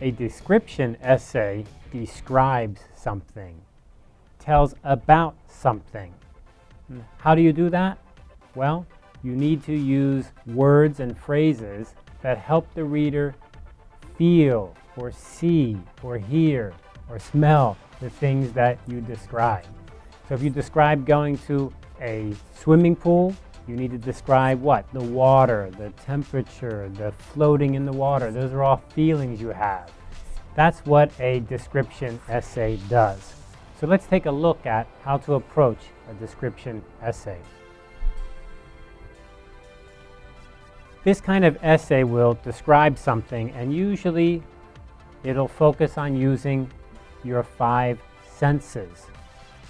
A description essay describes something, tells about something. Hmm. How do you do that? Well, you need to use words and phrases that help the reader feel or see or hear or smell the things that you describe. So if you describe going to a swimming pool, you need to describe what? The water, the temperature, the floating in the water. Those are all feelings you have. That's what a description essay does. So let's take a look at how to approach a description essay. This kind of essay will describe something and usually it'll focus on using your five senses.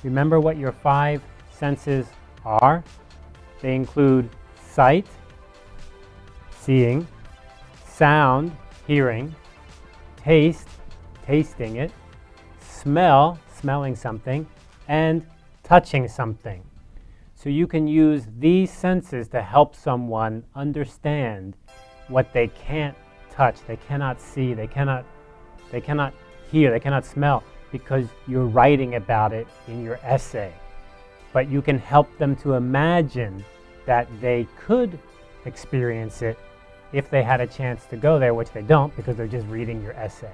Remember what your five senses are? They include sight, seeing, sound, hearing, taste, tasting it, smell, smelling something, and touching something. So you can use these senses to help someone understand what they can't touch, they cannot see, they cannot, they cannot hear, they cannot smell because you're writing about it in your essay. But you can help them to imagine that they could experience it if they had a chance to go there, which they don't because they're just reading your essay.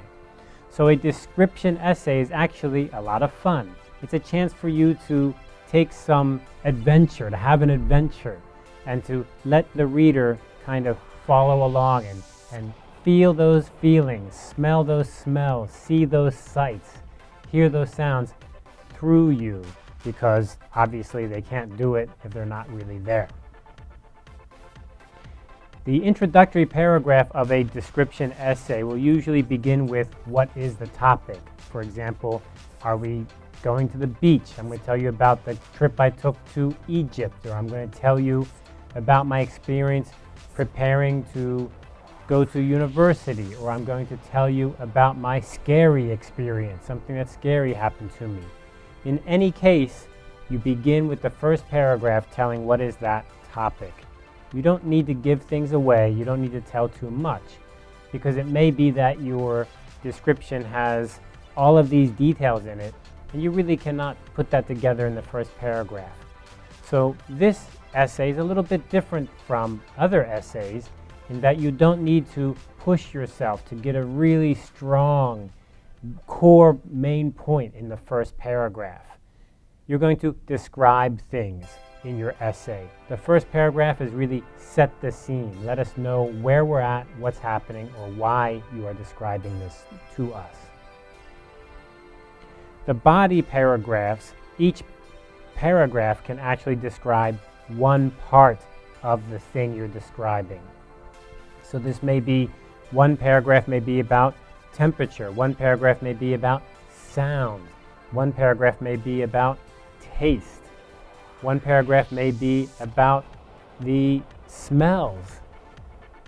So a description essay is actually a lot of fun. It's a chance for you to take some adventure, to have an adventure, and to let the reader kind of follow along and, and feel those feelings, smell those smells, see those sights, hear those sounds through you because obviously they can't do it if they're not really there. The introductory paragraph of a description essay will usually begin with what is the topic. For example, are we going to the beach? I'm going to tell you about the trip I took to Egypt, or I'm going to tell you about my experience preparing to go to university, or I'm going to tell you about my scary experience, something that scary happened to me. In any case, you begin with the first paragraph telling what is that topic. You don't need to give things away. You don't need to tell too much because it may be that your description has all of these details in it and you really cannot put that together in the first paragraph. So this essay is a little bit different from other essays in that you don't need to push yourself to get a really strong core main point in the first paragraph. You're going to describe things in your essay. The first paragraph is really set the scene. Let us know where we're at, what's happening, or why you are describing this to us. The body paragraphs, each paragraph can actually describe one part of the thing you're describing. So this may be, one paragraph may be about temperature, one paragraph may be about sound, one paragraph may be about taste, one paragraph may be about the smells.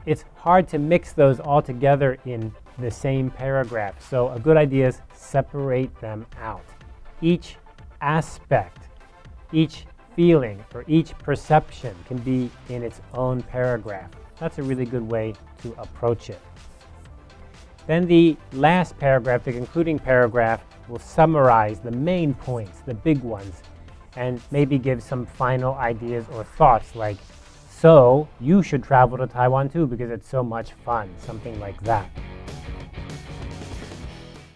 It's hard to mix those all together in the same paragraph. So a good idea is separate them out. Each aspect, each feeling, or each perception can be in its own paragraph. That's a really good way to approach it. Then the last paragraph, the concluding paragraph, will summarize the main points, the big ones, and maybe give some final ideas or thoughts like, so you should travel to Taiwan too because it's so much fun, something like that.